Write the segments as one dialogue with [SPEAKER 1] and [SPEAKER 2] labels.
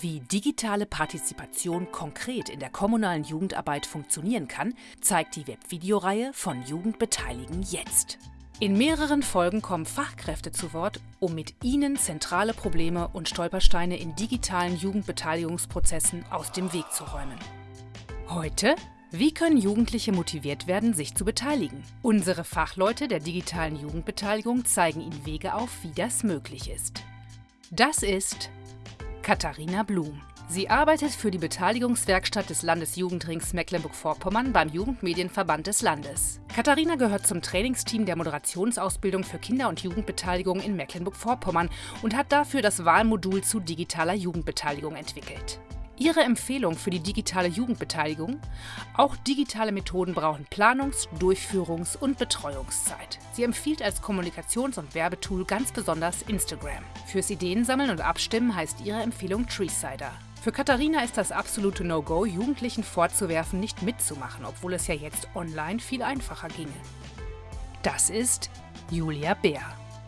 [SPEAKER 1] Wie digitale Partizipation konkret in der kommunalen Jugendarbeit funktionieren kann, zeigt die Webvideoreihe von Jugendbeteiligen jetzt. In mehreren Folgen kommen Fachkräfte zu Wort, um mit ihnen zentrale Probleme und Stolpersteine in digitalen Jugendbeteiligungsprozessen aus dem Weg zu räumen. Heute wie können Jugendliche motiviert werden, sich zu beteiligen? Unsere Fachleute der digitalen Jugendbeteiligung zeigen Ihnen Wege auf, wie das möglich ist. Das ist Katharina Blum. Sie arbeitet für die Beteiligungswerkstatt des Landesjugendrings Mecklenburg-Vorpommern beim Jugendmedienverband des Landes. Katharina gehört zum Trainingsteam der Moderationsausbildung für Kinder- und Jugendbeteiligung in Mecklenburg-Vorpommern und hat dafür das Wahlmodul zu digitaler Jugendbeteiligung entwickelt. Ihre Empfehlung für die digitale Jugendbeteiligung? Auch digitale Methoden brauchen Planungs-, Durchführungs- und Betreuungszeit. Sie empfiehlt als Kommunikations- und Werbetool ganz besonders Instagram. Fürs Ideensammeln und Abstimmen heißt ihre Empfehlung Treesider. Für Katharina ist das absolute No-Go, Jugendlichen vorzuwerfen, nicht mitzumachen, obwohl es ja jetzt online viel einfacher ginge. Das ist Julia Bär.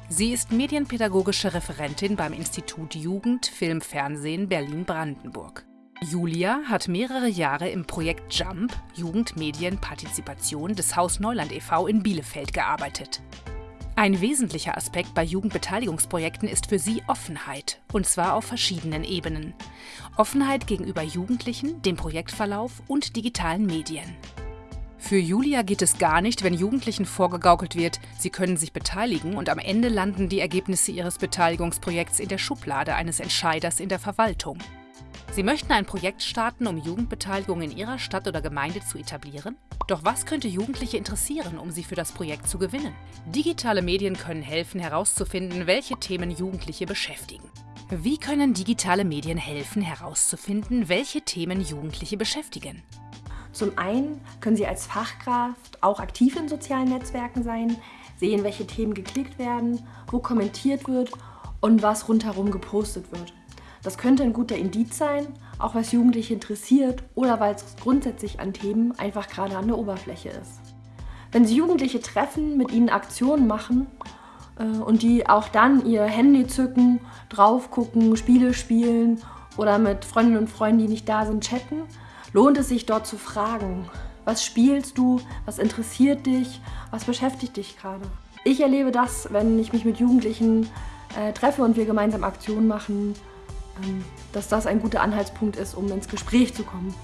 [SPEAKER 1] Sie ist medienpädagogische Referentin beim Institut Jugend, Film, Fernsehen Berlin-Brandenburg. Julia hat mehrere Jahre im Projekt JUMP Jugendmedienpartizipation des Haus Neuland e.V. in Bielefeld gearbeitet. Ein wesentlicher Aspekt bei Jugendbeteiligungsprojekten ist für sie Offenheit, und zwar auf verschiedenen Ebenen. Offenheit gegenüber Jugendlichen, dem Projektverlauf und digitalen Medien. Für Julia geht es gar nicht, wenn Jugendlichen vorgegaukelt wird, sie können sich beteiligen und am Ende landen die Ergebnisse ihres Beteiligungsprojekts in der Schublade eines Entscheiders in der Verwaltung. Sie möchten ein Projekt starten, um Jugendbeteiligung in Ihrer Stadt oder Gemeinde zu etablieren? Doch was könnte Jugendliche interessieren, um sie für das Projekt zu gewinnen? Digitale Medien können helfen, herauszufinden, welche Themen Jugendliche beschäftigen. Wie können digitale Medien helfen, herauszufinden, welche Themen Jugendliche beschäftigen?
[SPEAKER 2] Zum einen können Sie als Fachkraft auch aktiv in sozialen Netzwerken sein, sehen, welche Themen geklickt werden, wo kommentiert wird und was rundherum gepostet wird. Das könnte ein guter Indiz sein, auch was Jugendliche interessiert oder weil es grundsätzlich an Themen einfach gerade an der Oberfläche ist. Wenn Sie Jugendliche treffen, mit ihnen Aktionen machen äh, und die auch dann ihr Handy zücken, drauf gucken, Spiele spielen oder mit Freundinnen und Freunden, die nicht da sind, chatten, lohnt es sich dort zu fragen, was spielst du, was interessiert dich, was beschäftigt dich gerade. Ich erlebe das, wenn ich mich mit Jugendlichen äh, treffe und wir gemeinsam Aktionen machen, dass das ein guter Anhaltspunkt ist, um ins Gespräch zu kommen.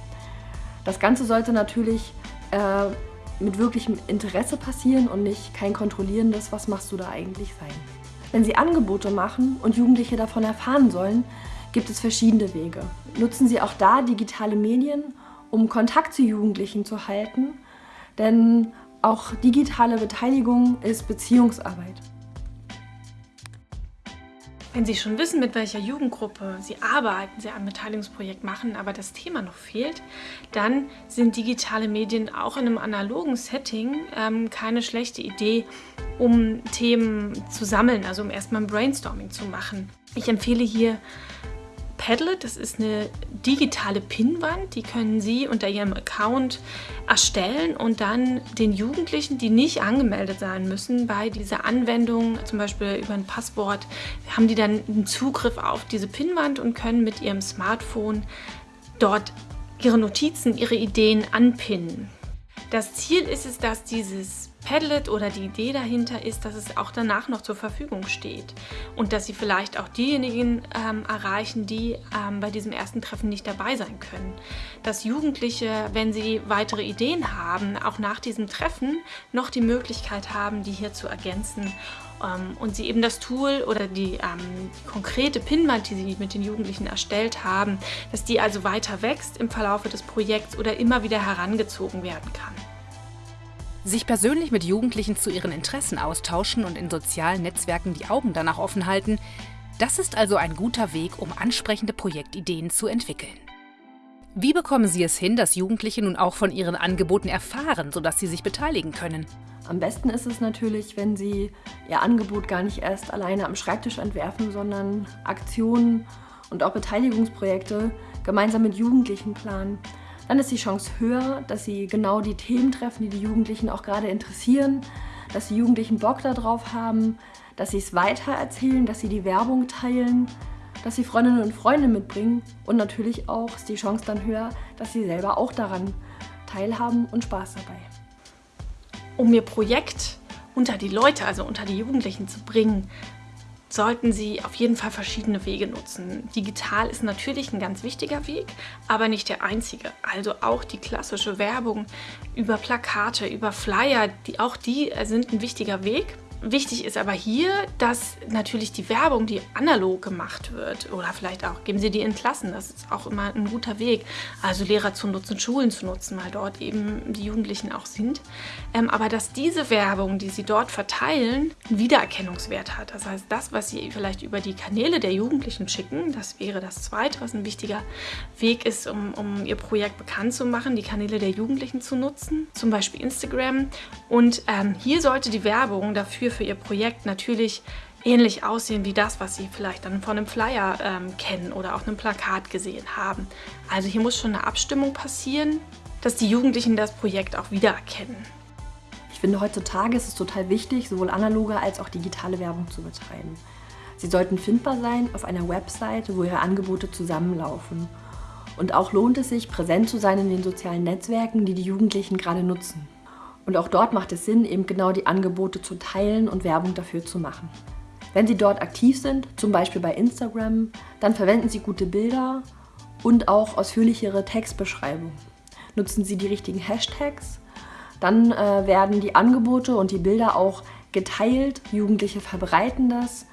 [SPEAKER 2] Das Ganze sollte natürlich äh, mit wirklichem Interesse passieren und nicht kein kontrollierendes, was machst du da eigentlich sein. Wenn Sie Angebote machen und Jugendliche davon erfahren sollen, gibt es verschiedene Wege. Nutzen Sie auch da digitale Medien, um Kontakt zu Jugendlichen zu halten, denn auch digitale Beteiligung ist Beziehungsarbeit.
[SPEAKER 3] Wenn Sie schon wissen, mit welcher Jugendgruppe Sie arbeiten, Sie ein Beteiligungsprojekt machen, aber das Thema noch fehlt, dann sind digitale Medien auch in einem analogen Setting ähm, keine schlechte Idee, um Themen zu sammeln, also um erstmal ein Brainstorming zu machen. Ich empfehle hier Padlet, das ist eine digitale Pinnwand, die können Sie unter Ihrem Account erstellen und dann den Jugendlichen, die nicht angemeldet sein müssen bei dieser Anwendung, zum Beispiel über ein Passwort, haben die dann einen Zugriff auf diese Pinnwand und können mit ihrem Smartphone dort ihre Notizen, ihre Ideen anpinnen. Das Ziel ist es, dass dieses Padlet oder die Idee dahinter ist, dass es auch danach noch zur Verfügung steht und dass sie vielleicht auch diejenigen ähm, erreichen, die ähm, bei diesem ersten Treffen nicht dabei sein können. Dass Jugendliche, wenn sie weitere Ideen haben, auch nach diesem Treffen noch die Möglichkeit haben, die hier zu ergänzen ähm, und sie eben das Tool oder die, ähm, die konkrete Pinwand, die sie mit den Jugendlichen erstellt haben, dass die also weiter wächst im Verlauf des Projekts oder immer wieder herangezogen werden kann.
[SPEAKER 1] Sich persönlich mit Jugendlichen zu ihren Interessen austauschen und in sozialen Netzwerken die Augen danach offen halten, das ist also ein guter Weg, um ansprechende Projektideen zu entwickeln. Wie bekommen Sie es hin, dass Jugendliche nun auch von Ihren Angeboten erfahren, sodass sie sich beteiligen können?
[SPEAKER 2] Am besten ist es natürlich, wenn Sie Ihr Angebot gar nicht erst alleine am Schreibtisch entwerfen, sondern Aktionen und auch Beteiligungsprojekte gemeinsam mit Jugendlichen planen dann ist die Chance höher, dass sie genau die Themen treffen, die die Jugendlichen auch gerade interessieren, dass die Jugendlichen Bock darauf haben, dass sie es weitererzählen, dass sie die Werbung teilen, dass sie Freundinnen und Freunde mitbringen und natürlich auch ist die Chance dann höher, dass sie selber auch daran teilhaben und Spaß dabei.
[SPEAKER 3] Um ihr Projekt unter die Leute, also unter die Jugendlichen zu bringen, sollten Sie auf jeden Fall verschiedene Wege nutzen. Digital ist natürlich ein ganz wichtiger Weg, aber nicht der einzige. Also auch die klassische Werbung über Plakate, über Flyer, die, auch die sind ein wichtiger Weg. Wichtig ist aber hier, dass natürlich die Werbung, die analog gemacht wird, oder vielleicht auch geben Sie die in Klassen, das ist auch immer ein guter Weg. Also Lehrer zu nutzen, Schulen zu nutzen, weil dort eben die Jugendlichen auch sind. Ähm, aber dass diese Werbung, die Sie dort verteilen, einen Wiedererkennungswert hat. Das heißt, das, was Sie vielleicht über die Kanäle der Jugendlichen schicken, das wäre das Zweite, was ein wichtiger Weg ist, um, um Ihr Projekt bekannt zu machen, die Kanäle der Jugendlichen zu nutzen, zum Beispiel Instagram. Und ähm, hier sollte die Werbung dafür für Ihr Projekt natürlich ähnlich aussehen wie das, was Sie vielleicht dann von einem Flyer ähm, kennen oder auf einem Plakat gesehen haben. Also hier muss schon eine Abstimmung passieren, dass die Jugendlichen das Projekt auch wiedererkennen.
[SPEAKER 2] Ich finde, heutzutage ist es total wichtig, sowohl analoge als auch digitale Werbung zu betreiben. Sie sollten findbar sein auf einer Webseite, wo Ihre Angebote zusammenlaufen. Und auch lohnt es sich, präsent zu sein in den sozialen Netzwerken, die die Jugendlichen gerade nutzen. Und auch dort macht es Sinn, eben genau die Angebote zu teilen und Werbung dafür zu machen. Wenn Sie dort aktiv sind, zum Beispiel bei Instagram, dann verwenden Sie gute Bilder und auch ausführlichere Textbeschreibungen. Nutzen Sie die richtigen Hashtags, dann äh, werden die Angebote und die Bilder auch geteilt. Jugendliche verbreiten das,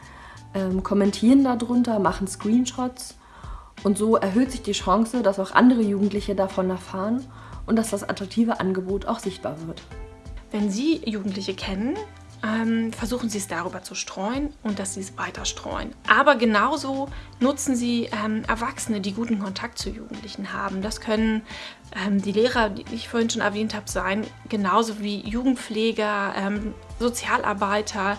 [SPEAKER 2] ähm, kommentieren darunter, machen Screenshots und so erhöht sich die Chance, dass auch andere Jugendliche davon erfahren und dass das attraktive Angebot auch sichtbar wird.
[SPEAKER 3] Wenn Sie Jugendliche kennen, ähm, versuchen Sie es darüber zu streuen und dass Sie es weiter streuen. Aber genauso nutzen Sie ähm, Erwachsene, die guten Kontakt zu Jugendlichen haben. Das können ähm, die Lehrer, die ich vorhin schon erwähnt habe, sein, genauso wie Jugendpfleger, ähm, Sozialarbeiter,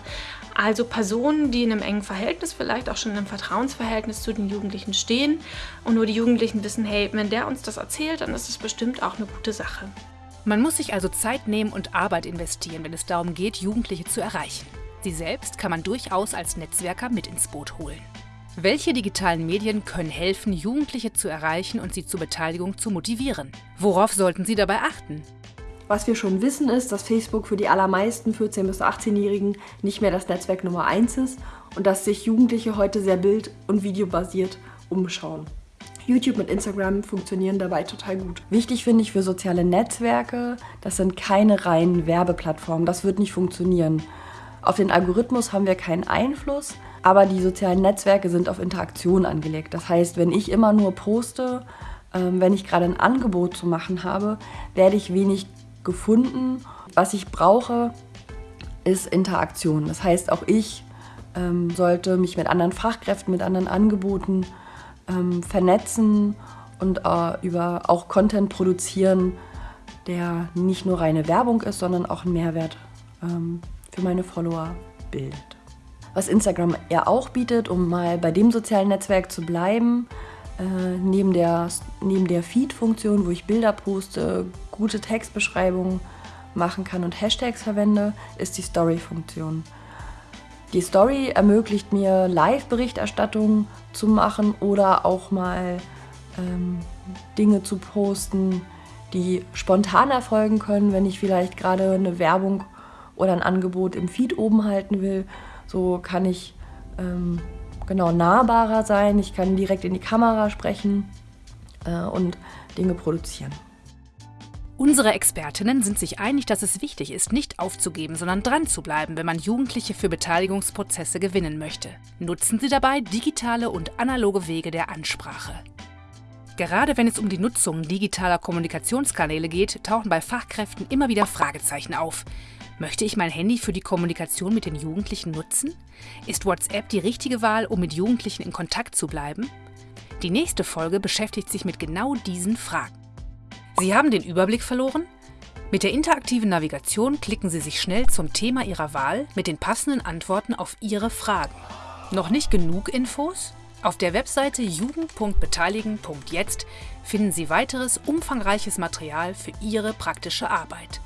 [SPEAKER 3] also Personen, die in einem engen Verhältnis, vielleicht auch schon in einem Vertrauensverhältnis zu den Jugendlichen stehen und nur die Jugendlichen wissen, hey, wenn der uns das erzählt, dann ist es bestimmt auch eine gute Sache.
[SPEAKER 1] Man muss sich also Zeit nehmen und Arbeit investieren, wenn es darum geht, Jugendliche zu erreichen. Sie selbst kann man durchaus als Netzwerker mit ins Boot holen. Welche digitalen Medien können helfen, Jugendliche zu erreichen und sie zur Beteiligung zu motivieren? Worauf sollten sie dabei achten?
[SPEAKER 2] Was wir schon wissen ist, dass Facebook für die allermeisten 14- bis 18-Jährigen nicht mehr das Netzwerk Nummer 1 ist und dass sich Jugendliche heute sehr bild- und videobasiert umschauen. YouTube und Instagram funktionieren dabei total gut. Wichtig finde ich für soziale Netzwerke, das sind keine reinen Werbeplattformen, das wird nicht funktionieren. Auf den Algorithmus haben wir keinen Einfluss, aber die sozialen Netzwerke sind auf Interaktion angelegt. Das heißt, wenn ich immer nur poste, ähm, wenn ich gerade ein Angebot zu machen habe, werde ich wenig gefunden. Was ich brauche, ist Interaktion. Das heißt, auch ich ähm, sollte mich mit anderen Fachkräften, mit anderen Angeboten ähm, vernetzen und äh, über auch Content produzieren, der nicht nur reine Werbung ist, sondern auch einen Mehrwert ähm, für meine Follower bildet. Was Instagram ja auch bietet, um mal bei dem sozialen Netzwerk zu bleiben, äh, neben der, neben der Feed-Funktion, wo ich Bilder poste, gute Textbeschreibungen machen kann und Hashtags verwende, ist die Story-Funktion. Die Story ermöglicht mir Live-Berichterstattung zu machen oder auch mal ähm, Dinge zu posten, die spontan erfolgen können, wenn ich vielleicht gerade eine Werbung oder ein Angebot im Feed oben halten will. So kann ich ähm, genau nahbarer sein, ich kann direkt in die Kamera sprechen äh, und Dinge produzieren.
[SPEAKER 1] Unsere Expertinnen sind sich einig, dass es wichtig ist, nicht aufzugeben, sondern dran zu bleiben, wenn man Jugendliche für Beteiligungsprozesse gewinnen möchte. Nutzen Sie dabei digitale und analoge Wege der Ansprache. Gerade wenn es um die Nutzung digitaler Kommunikationskanäle geht, tauchen bei Fachkräften immer wieder Fragezeichen auf. Möchte ich mein Handy für die Kommunikation mit den Jugendlichen nutzen? Ist WhatsApp die richtige Wahl, um mit Jugendlichen in Kontakt zu bleiben? Die nächste Folge beschäftigt sich mit genau diesen Fragen. Sie haben den Überblick verloren? Mit der interaktiven Navigation klicken Sie sich schnell zum Thema Ihrer Wahl mit den passenden Antworten auf Ihre Fragen. Noch nicht genug Infos? Auf der Webseite jugend.beteiligen.jetzt finden Sie weiteres umfangreiches Material für Ihre praktische Arbeit.